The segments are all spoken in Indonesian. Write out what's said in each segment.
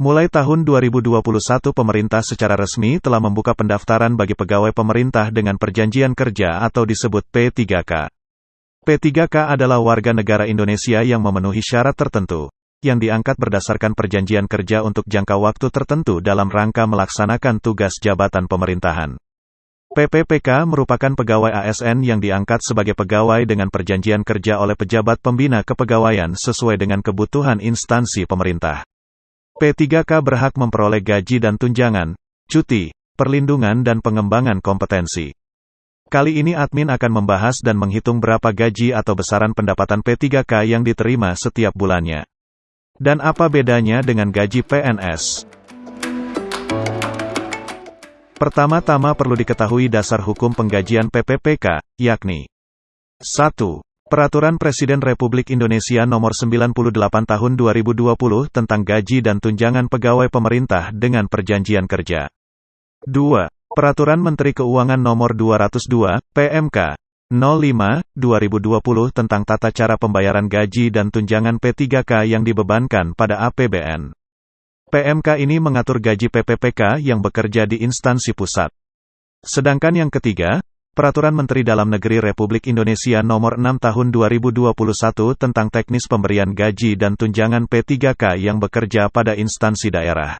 Mulai tahun 2021 pemerintah secara resmi telah membuka pendaftaran bagi pegawai pemerintah dengan perjanjian kerja atau disebut P3K. P3K adalah warga negara Indonesia yang memenuhi syarat tertentu, yang diangkat berdasarkan perjanjian kerja untuk jangka waktu tertentu dalam rangka melaksanakan tugas jabatan pemerintahan. PPPK merupakan pegawai ASN yang diangkat sebagai pegawai dengan perjanjian kerja oleh pejabat pembina kepegawaian sesuai dengan kebutuhan instansi pemerintah. P3K berhak memperoleh gaji dan tunjangan, cuti, perlindungan dan pengembangan kompetensi. Kali ini admin akan membahas dan menghitung berapa gaji atau besaran pendapatan P3K yang diterima setiap bulannya. Dan apa bedanya dengan gaji PNS? Pertama-tama perlu diketahui dasar hukum penggajian PPPK, yakni 1. Peraturan Presiden Republik Indonesia Nomor 98 Tahun 2020 tentang Gaji dan Tunjangan Pegawai Pemerintah dengan Perjanjian Kerja. 2. Peraturan Menteri Keuangan Nomor 202, PMK, 05, 2020 tentang tata cara pembayaran gaji dan tunjangan P3K yang dibebankan pada APBN. PMK ini mengatur gaji PPPK yang bekerja di instansi pusat. Sedangkan yang ketiga, Peraturan Menteri Dalam Negeri Republik Indonesia Nomor 6 Tahun 2021 tentang teknis pemberian gaji dan tunjangan P3K yang bekerja pada instansi daerah.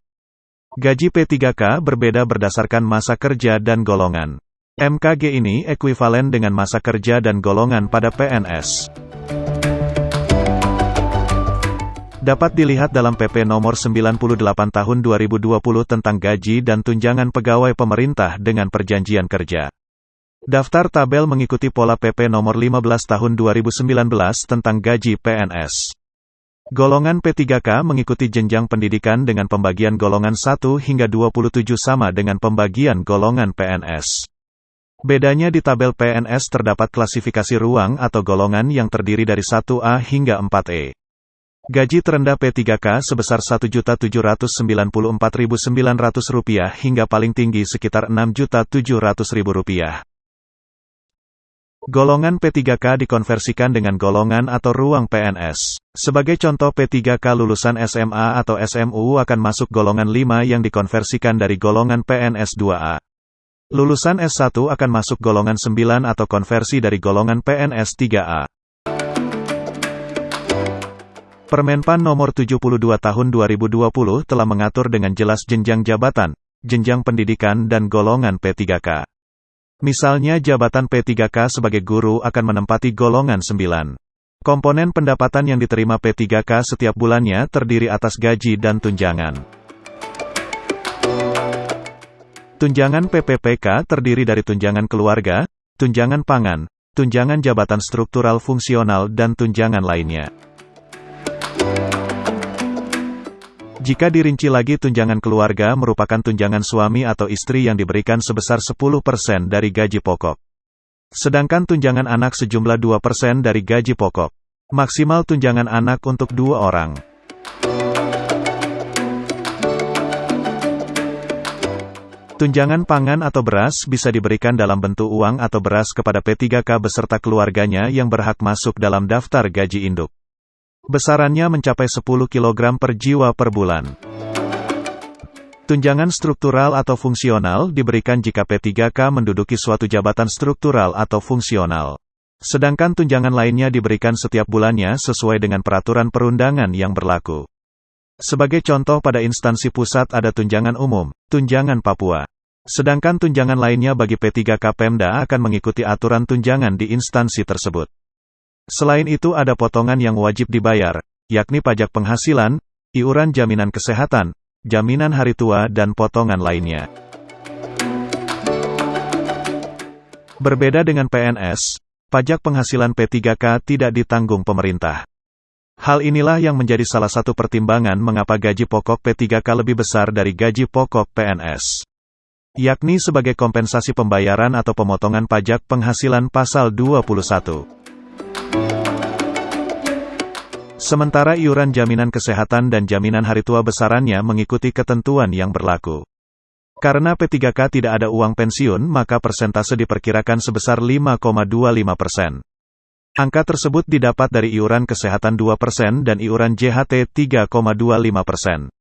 Gaji P3K berbeda berdasarkan masa kerja dan golongan. MKG ini ekuivalen dengan masa kerja dan golongan pada PNS. Dapat dilihat dalam PP nomor 98 tahun 2020 tentang gaji dan tunjangan pegawai pemerintah dengan perjanjian kerja. Daftar tabel mengikuti pola PP nomor 15 tahun 2019 tentang gaji PNS. Golongan P3K mengikuti jenjang pendidikan dengan pembagian golongan 1 hingga 27 sama dengan pembagian golongan PNS. Bedanya di tabel PNS terdapat klasifikasi ruang atau golongan yang terdiri dari 1A hingga 4E. Gaji terendah P3K sebesar Rp1.794.900 hingga paling tinggi sekitar Rp6.700.000. Golongan P3K dikonversikan dengan golongan atau ruang PNS. Sebagai contoh P3K lulusan SMA atau SMU akan masuk golongan 5 yang dikonversikan dari golongan PNS 2A. Lulusan S1 akan masuk golongan 9 atau konversi dari golongan PNS 3A. Permenpan nomor 72 tahun 2020 telah mengatur dengan jelas jenjang jabatan, jenjang pendidikan dan golongan P3K. Misalnya jabatan P3K sebagai guru akan menempati golongan 9. Komponen pendapatan yang diterima P3K setiap bulannya terdiri atas gaji dan tunjangan. Tunjangan PPPK terdiri dari tunjangan keluarga, tunjangan pangan, tunjangan jabatan struktural fungsional dan tunjangan lainnya. Jika dirinci lagi tunjangan keluarga merupakan tunjangan suami atau istri yang diberikan sebesar 10% dari gaji pokok. Sedangkan tunjangan anak sejumlah 2% dari gaji pokok. Maksimal tunjangan anak untuk dua orang. Tunjangan pangan atau beras bisa diberikan dalam bentuk uang atau beras kepada P3K beserta keluarganya yang berhak masuk dalam daftar gaji induk. Besarannya mencapai 10 kg per jiwa per bulan. Tunjangan struktural atau fungsional diberikan jika P3K menduduki suatu jabatan struktural atau fungsional. Sedangkan tunjangan lainnya diberikan setiap bulannya sesuai dengan peraturan perundangan yang berlaku. Sebagai contoh pada instansi pusat ada tunjangan umum, tunjangan Papua. Sedangkan tunjangan lainnya bagi P3K Pemda akan mengikuti aturan tunjangan di instansi tersebut. Selain itu ada potongan yang wajib dibayar, yakni pajak penghasilan, iuran jaminan kesehatan, jaminan hari tua dan potongan lainnya. Berbeda dengan PNS, pajak penghasilan P3K tidak ditanggung pemerintah. Hal inilah yang menjadi salah satu pertimbangan mengapa gaji pokok P3K lebih besar dari gaji pokok PNS. Yakni sebagai kompensasi pembayaran atau pemotongan pajak penghasilan pasal 21. Sementara iuran jaminan kesehatan dan jaminan hari tua besarannya mengikuti ketentuan yang berlaku. Karena P3K tidak ada uang pensiun maka persentase diperkirakan sebesar 5,25 persen. Angka tersebut didapat dari iuran kesehatan 2 persen dan iuran JHT 3,25 persen.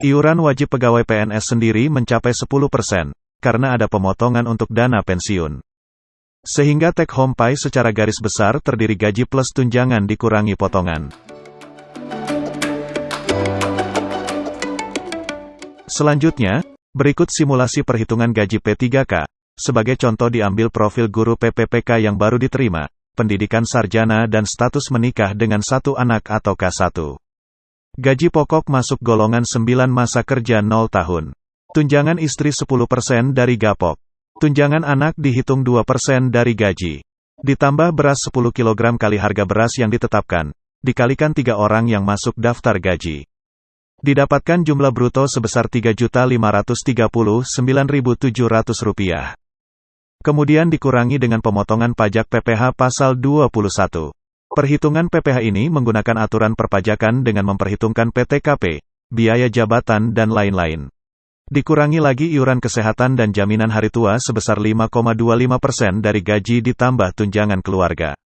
Iuran wajib pegawai PNS sendiri mencapai 10%, karena ada pemotongan untuk dana pensiun. Sehingga take home pay secara garis besar terdiri gaji plus tunjangan dikurangi potongan. Selanjutnya, berikut simulasi perhitungan gaji P3K. Sebagai contoh diambil profil guru PPPK yang baru diterima, pendidikan sarjana dan status menikah dengan satu anak atau K1. Gaji pokok masuk golongan 9 masa kerja 0 tahun. Tunjangan istri 10% dari gapok. Tunjangan anak dihitung 2% dari gaji. Ditambah beras 10 kg kali harga beras yang ditetapkan, dikalikan tiga orang yang masuk daftar gaji. Didapatkan jumlah bruto sebesar Rp3.539.700. Kemudian dikurangi dengan pemotongan pajak PPH pasal 21. Perhitungan PPH ini menggunakan aturan perpajakan dengan memperhitungkan PTKP, biaya jabatan dan lain-lain. Dikurangi lagi iuran kesehatan dan jaminan hari tua sebesar 5,25% dari gaji ditambah tunjangan keluarga.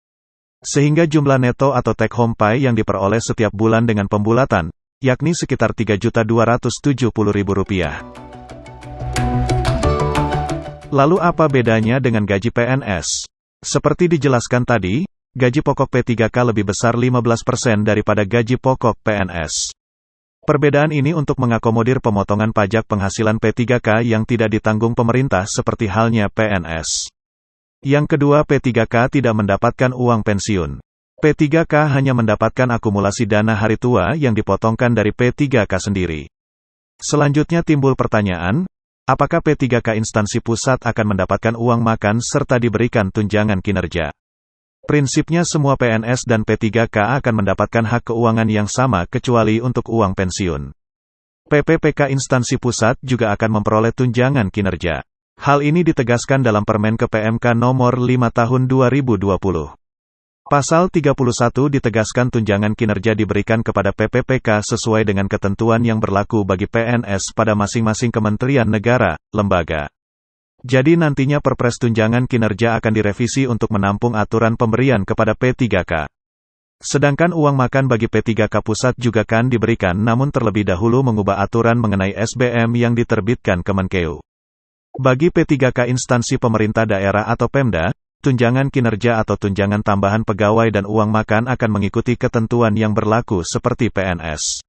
Sehingga jumlah neto atau take home pay yang diperoleh setiap bulan dengan pembulatan, yakni sekitar Rp3.270.000. Lalu apa bedanya dengan gaji PNS? Seperti dijelaskan tadi, gaji pokok P3K lebih besar 15% daripada gaji pokok PNS. Perbedaan ini untuk mengakomodir pemotongan pajak penghasilan P3K yang tidak ditanggung pemerintah seperti halnya PNS. Yang kedua P3K tidak mendapatkan uang pensiun. P3K hanya mendapatkan akumulasi dana hari tua yang dipotongkan dari P3K sendiri. Selanjutnya timbul pertanyaan, Apakah P3K instansi pusat akan mendapatkan uang makan serta diberikan tunjangan kinerja? Prinsipnya semua PNS dan P3K akan mendapatkan hak keuangan yang sama kecuali untuk uang pensiun. PPPK instansi pusat juga akan memperoleh tunjangan kinerja. Hal ini ditegaskan dalam Permen KPMK nomor 5 tahun 2020. Pasal 31 ditegaskan tunjangan kinerja diberikan kepada PPPK sesuai dengan ketentuan yang berlaku bagi PNS pada masing-masing kementerian negara, lembaga. Jadi nantinya Perpres tunjangan kinerja akan direvisi untuk menampung aturan pemberian kepada P3K. Sedangkan uang makan bagi P3K pusat juga kan diberikan namun terlebih dahulu mengubah aturan mengenai SBM yang diterbitkan Kemenkeu. Bagi P3K instansi pemerintah daerah atau Pemda, tunjangan kinerja atau tunjangan tambahan pegawai dan uang makan akan mengikuti ketentuan yang berlaku seperti PNS.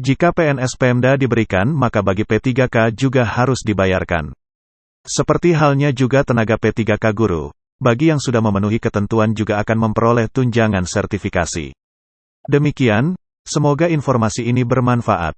Jika PNS Pemda diberikan, maka bagi P3K juga harus dibayarkan. Seperti halnya juga tenaga P3K guru, bagi yang sudah memenuhi ketentuan juga akan memperoleh tunjangan sertifikasi. Demikian, semoga informasi ini bermanfaat.